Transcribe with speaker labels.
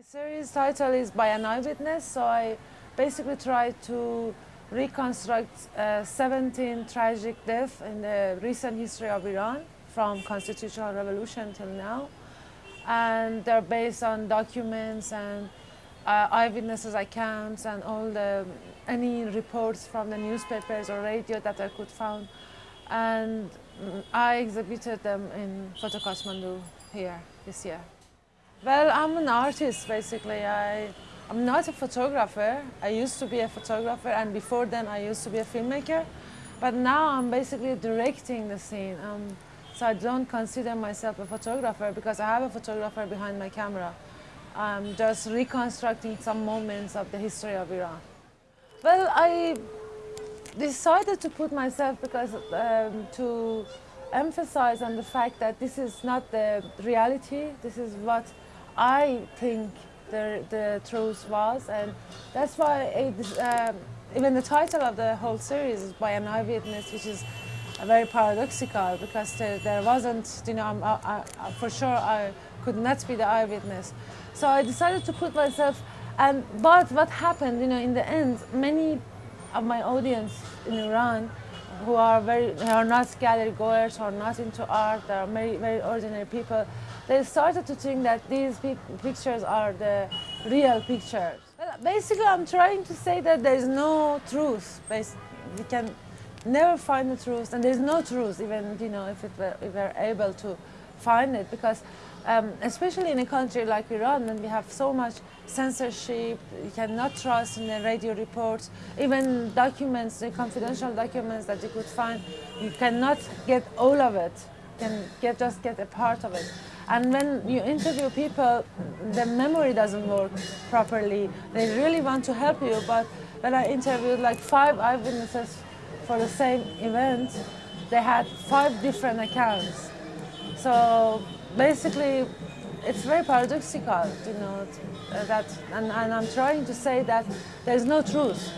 Speaker 1: series title is By an Eyewitness, so I basically try to reconstruct uh, 17 tragic deaths in the recent history of Iran from constitutional revolution till now. And they're based on documents and uh, eyewitnesses accounts and all the any reports from the newspapers or radio that I could find. And I exhibited them in Photo Kathmandu here this year. Well, I'm an artist basically. I, I'm not a photographer. I used to be a photographer and before then I used to be a filmmaker. But now I'm basically directing the scene. Um, so I don't consider myself a photographer because I have a photographer behind my camera. I'm just reconstructing some moments of the history of Iran. Well, I decided to put myself because um, to emphasize on the fact that this is not the reality, this is what I think the, the truth was, and that's why it, um, even the title of the whole series is by an eyewitness, which is very paradoxical because there, there wasn't, you know, I, I, for sure I could not be the eyewitness. So I decided to put myself, and but what happened, you know, in the end, many of my audience in Iran who are very are not gallery goers or not into art, they are very, very ordinary people, they started to think that these pictures are the real pictures. Well, Basically, I'm trying to say that there is no truth. We can never find the truth, and there's no truth, even you know, if, it were, if we're able to find it, because um, especially in a country like Iran, when we have so much censorship, you cannot trust in the radio reports, even documents, the confidential documents that you could find, you cannot get all of it, you can get, just get a part of it. And when you interview people, the memory doesn't work properly. They really want to help you, but when I interviewed like five eyewitnesses for the same event, they had five different accounts. So basically, it's very paradoxical, you know, uh, that, and, and I'm trying to say that there's no truth.